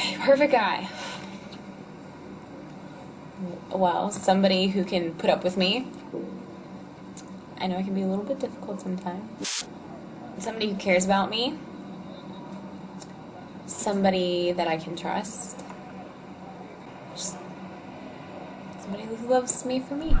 Okay, perfect guy. Well, somebody who can put up with me. I know I can be a little bit difficult sometimes. Somebody who cares about me. Somebody that I can trust. Just somebody who loves me for me.